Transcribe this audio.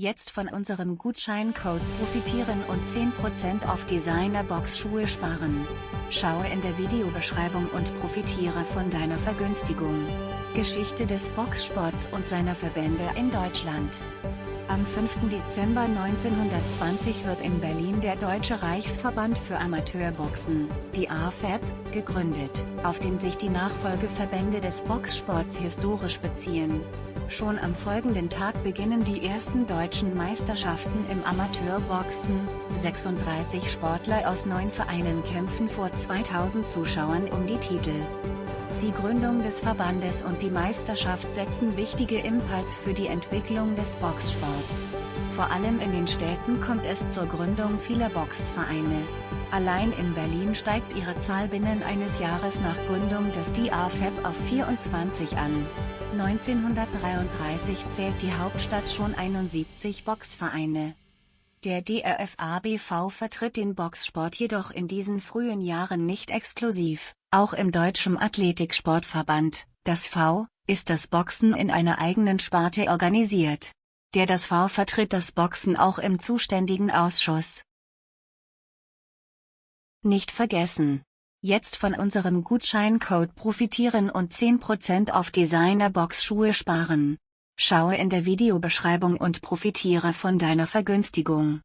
Jetzt von unserem Gutscheincode profitieren und 10% auf Designer-Box-Schuhe sparen. Schaue in der Videobeschreibung und profitiere von deiner Vergünstigung. Geschichte des Boxsports und seiner Verbände in Deutschland. Am 5. Dezember 1920 wird in Berlin der Deutsche Reichsverband für Amateurboxen, die AFAB, gegründet, auf den sich die Nachfolgeverbände des Boxsports historisch beziehen. Schon am folgenden Tag beginnen die ersten deutschen Meisterschaften im Amateurboxen, 36 Sportler aus neun Vereinen kämpfen vor 2000 Zuschauern um die Titel. Die Gründung des Verbandes und die Meisterschaft setzen wichtige Impuls für die Entwicklung des Boxsports. Vor allem in den Städten kommt es zur Gründung vieler Boxvereine. Allein in Berlin steigt ihre Zahl binnen eines Jahres nach Gründung des DAFEB auf 24 an. 1933 zählt die Hauptstadt schon 71 Boxvereine. Der DRFABV vertritt den Boxsport jedoch in diesen frühen Jahren nicht exklusiv, auch im Deutschen Athletiksportverband, das V, ist das Boxen in einer eigenen Sparte organisiert. Der das V vertritt das Boxen auch im zuständigen Ausschuss. Nicht vergessen! Jetzt von unserem Gutscheincode profitieren und 10% auf Designer-Box-Schuhe sparen. Schaue in der Videobeschreibung und profitiere von deiner Vergünstigung.